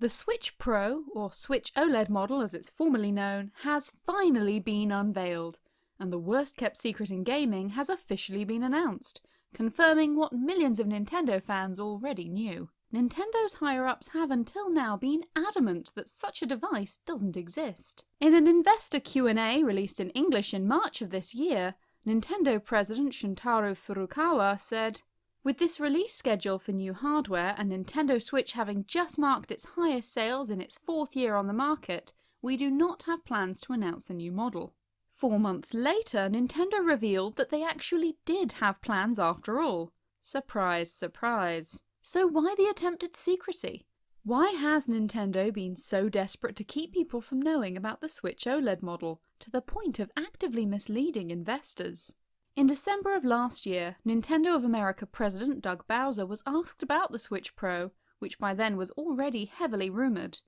The Switch Pro, or Switch OLED model as it's formerly known, has finally been unveiled, and the worst kept secret in gaming has officially been announced, confirming what millions of Nintendo fans already knew. Nintendo's higher-ups have until now been adamant that such a device doesn't exist. In an investor Q&A released in English in March of this year, Nintendo president Shuntaro Furukawa said, with this release schedule for new hardware and Nintendo Switch having just marked its highest sales in its fourth year on the market, we do not have plans to announce a new model. Four months later, Nintendo revealed that they actually did have plans after all. Surprise, surprise. So why the attempted secrecy? Why has Nintendo been so desperate to keep people from knowing about the Switch OLED model, to the point of actively misleading investors? In December of last year, Nintendo of America president Doug Bowser was asked about the Switch Pro, which by then was already heavily rumoured.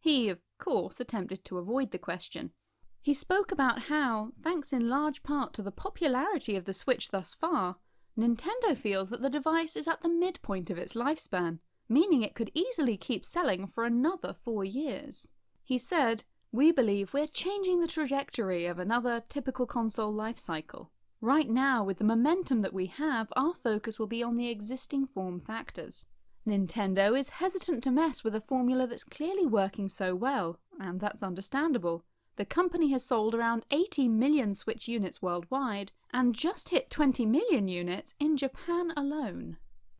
He, of course, attempted to avoid the question. He spoke about how, thanks in large part to the popularity of the Switch thus far, Nintendo feels that the device is at the midpoint of its lifespan, meaning it could easily keep selling for another four years. He said, We believe we're changing the trajectory of another typical console life cycle. Right now, with the momentum that we have, our focus will be on the existing form factors. Nintendo is hesitant to mess with a formula that's clearly working so well, and that's understandable. The company has sold around 80 million Switch units worldwide, and just hit 20 million units in Japan alone.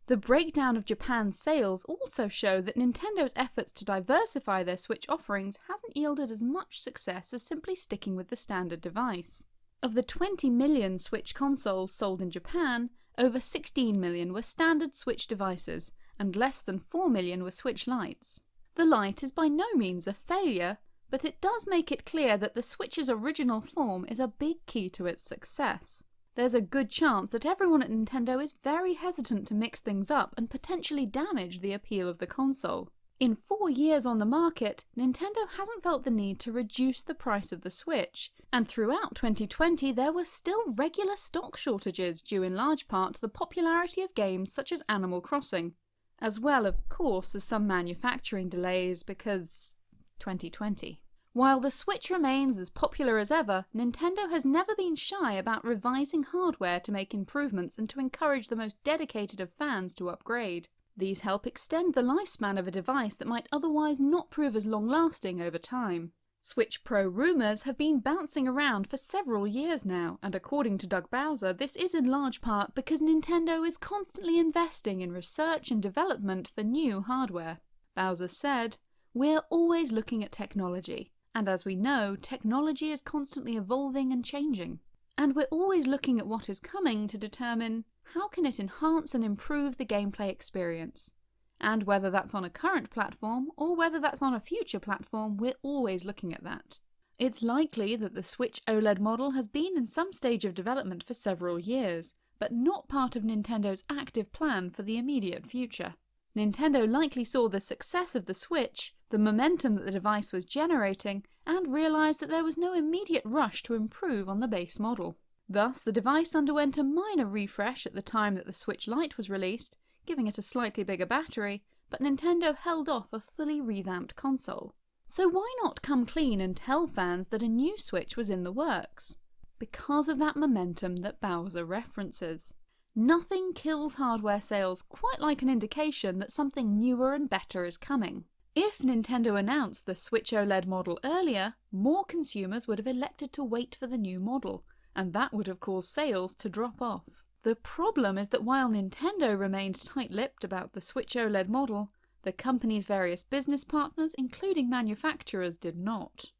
The breakdown of Japan's sales also show that Nintendo's efforts to diversify their Switch offerings hasn't yielded as much success as simply sticking with the standard device. Of the 20 million Switch consoles sold in Japan, over 16 million were standard Switch devices, and less than 4 million were Switch Lites. The Lite is by no means a failure, but it does make it clear that the Switch's original form is a big key to its success. There's a good chance that everyone at Nintendo is very hesitant to mix things up and potentially damage the appeal of the console. In four years on the market, Nintendo hasn't felt the need to reduce the price of the Switch, and throughout 2020 there were still regular stock shortages due in large part to the popularity of games such as Animal Crossing, as well of course as some manufacturing delays because 2020. While the Switch remains as popular as ever, Nintendo has never been shy about revising hardware to make improvements and to encourage the most dedicated of fans to upgrade. These help extend the lifespan of a device that might otherwise not prove as long-lasting over time. Switch Pro rumours have been bouncing around for several years now, and according to Doug Bowser, this is in large part because Nintendo is constantly investing in research and development for new hardware. Bowser said, We're always looking at technology, and as we know, technology is constantly evolving and changing. And we're always looking at what is coming to determine how can it enhance and improve the gameplay experience? And whether that's on a current platform or whether that's on a future platform, we're always looking at that. It's likely that the Switch OLED model has been in some stage of development for several years, but not part of Nintendo's active plan for the immediate future. Nintendo likely saw the success of the Switch, the momentum that the device was generating, and realised that there was no immediate rush to improve on the base model. Thus, the device underwent a minor refresh at the time that the Switch Lite was released, giving it a slightly bigger battery, but Nintendo held off a fully revamped console. So why not come clean and tell fans that a new Switch was in the works? Because of that momentum that Bowser references. Nothing kills hardware sales quite like an indication that something newer and better is coming. If Nintendo announced the Switch OLED model earlier, more consumers would have elected to wait for the new model, and that would have caused sales to drop off. The problem is that while Nintendo remained tight-lipped about the Switch OLED model, the company's various business partners, including manufacturers, did not.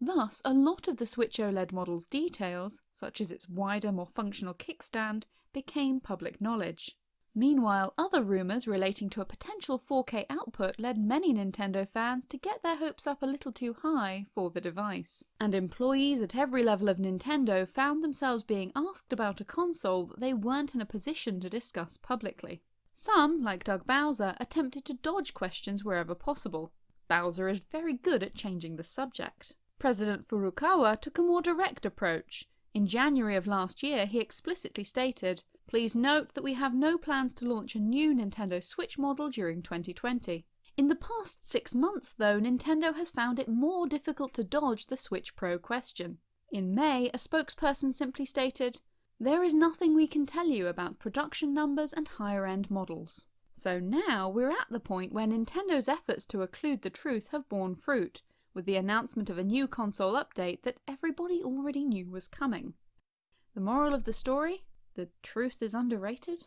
Thus, a lot of the Switch OLED model's details, such as its wider, more functional kickstand, became public knowledge. Meanwhile, other rumours relating to a potential 4K output led many Nintendo fans to get their hopes up a little too high for the device. And employees at every level of Nintendo found themselves being asked about a console that they weren't in a position to discuss publicly. Some, like Doug Bowser, attempted to dodge questions wherever possible. Bowser is very good at changing the subject. President Furukawa took a more direct approach. In January of last year, he explicitly stated, Please note that we have no plans to launch a new Nintendo Switch model during 2020. In the past six months, though, Nintendo has found it more difficult to dodge the Switch Pro question. In May, a spokesperson simply stated, There is nothing we can tell you about production numbers and higher end models. So now we're at the point where Nintendo's efforts to occlude the truth have borne fruit, with the announcement of a new console update that everybody already knew was coming. The moral of the story? The truth is underrated?